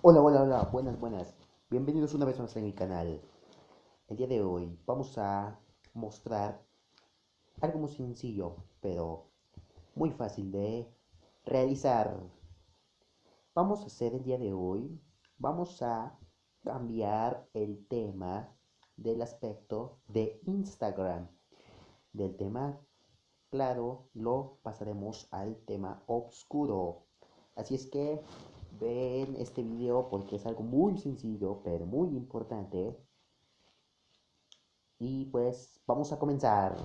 Hola, hola, hola, buenas, buenas. Bienvenidos una vez más a mi canal. El día de hoy vamos a mostrar algo muy sencillo, pero muy fácil de realizar. Vamos a hacer el día de hoy, vamos a cambiar el tema del aspecto de Instagram. Del tema claro lo pasaremos al tema oscuro. Así es que ven este video porque es algo muy sencillo, pero muy importante. Y pues vamos a comenzar.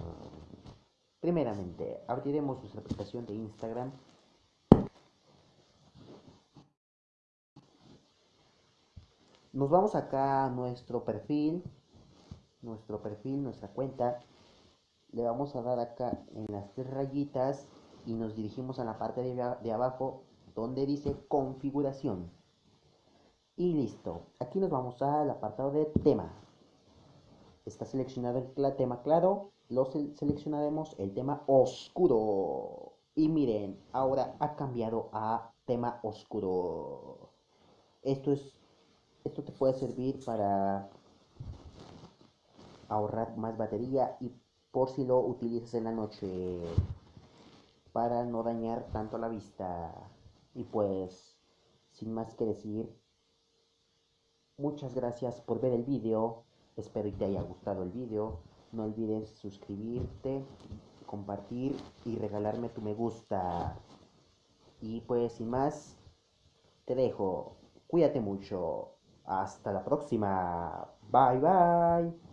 Primeramente, abriremos nuestra aplicación de Instagram. Nos vamos acá a nuestro perfil, nuestro perfil, nuestra cuenta. Le vamos a dar acá en las tres rayitas y nos dirigimos a la parte de, de abajo donde dice configuración. Y listo. Aquí nos vamos al apartado de tema. Está seleccionado el tema claro. Lo seleccionaremos el tema oscuro. Y miren, ahora ha cambiado a tema oscuro. Esto es esto te puede servir para ahorrar más batería y por si lo utilizas en la noche para no dañar tanto la vista. Y pues, sin más que decir, muchas gracias por ver el video. Espero que te haya gustado el video. No olvides suscribirte, compartir y regalarme tu me gusta. Y pues, sin más, te dejo. Cuídate mucho. Hasta la próxima. Bye bye.